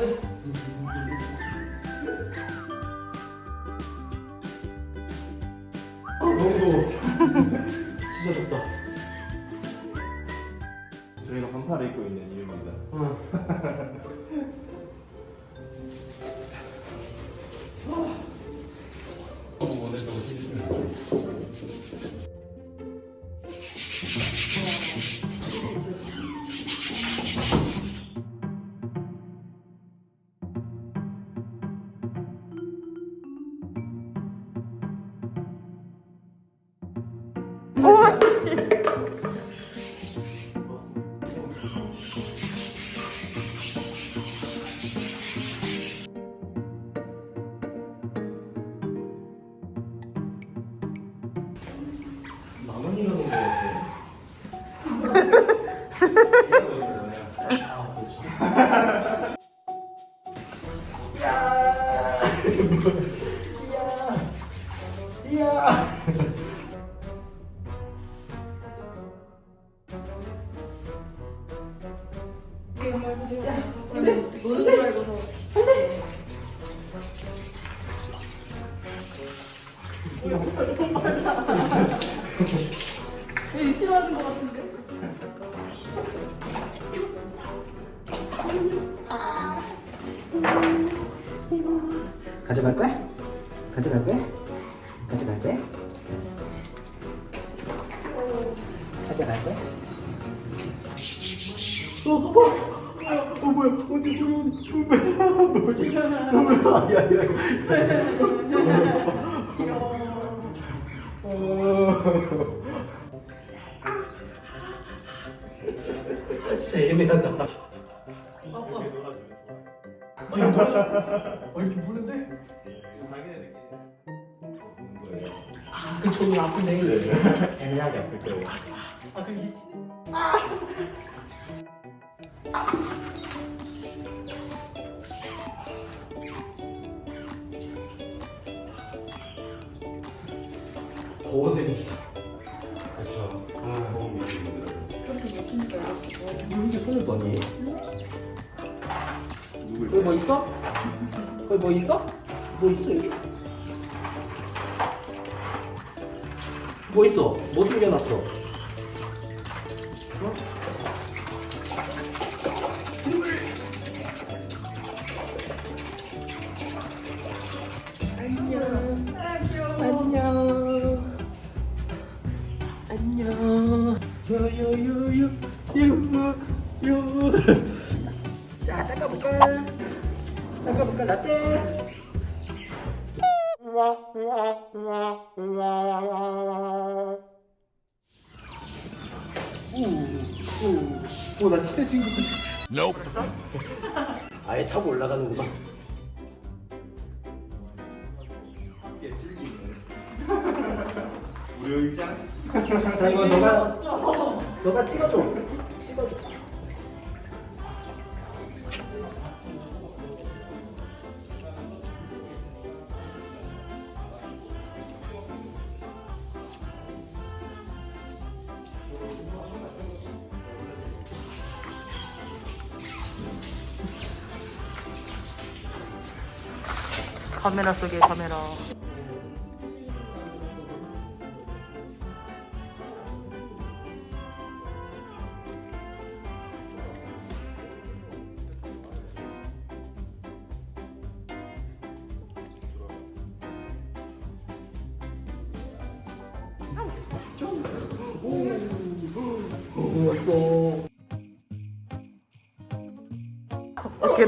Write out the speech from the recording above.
아, 너무 더워. 진짜 덥다. 저희가 반팔을 입고 있는 이유입니다. 응. 만 원이라는 거 같아. 아, 그렇지. 노는 줄 알고서 되 게 싫어하는 것 같은데? 가져갈 거야? 가져갈 거야? 가져갈 거야? 가져갈 거야? 어, 어, 뭐야? 언제 뭐야? 뭐야? 뭐야? 야, 야. 아, 아니, 뭐야? 아, 이렇게 무는데? 그 저기 아프네. 애매하게 아플 거예요. 아, 그 이치. 더워서 그렇죠. 아, 너무 미치겠더라고요. 왜 이렇게 손을 떠니? 거기 뭐 있어? 거기 뭐 있어? 뭐 있어 여기? 뭐 있어? 뭐 숨겨놨어? 어? 안녕. 안녕. 요요요요 요요. 자, 닦아볼까? 라떼? 오, 오, 나 친해진 것 같아. 아예 타고 올라가는구나. 함께 즐기는 무료 일장? 자, 이거 너가, 너가 찍어줘. 찍어줘. 카메라 속에 카메라 오, 왔어. 어떻게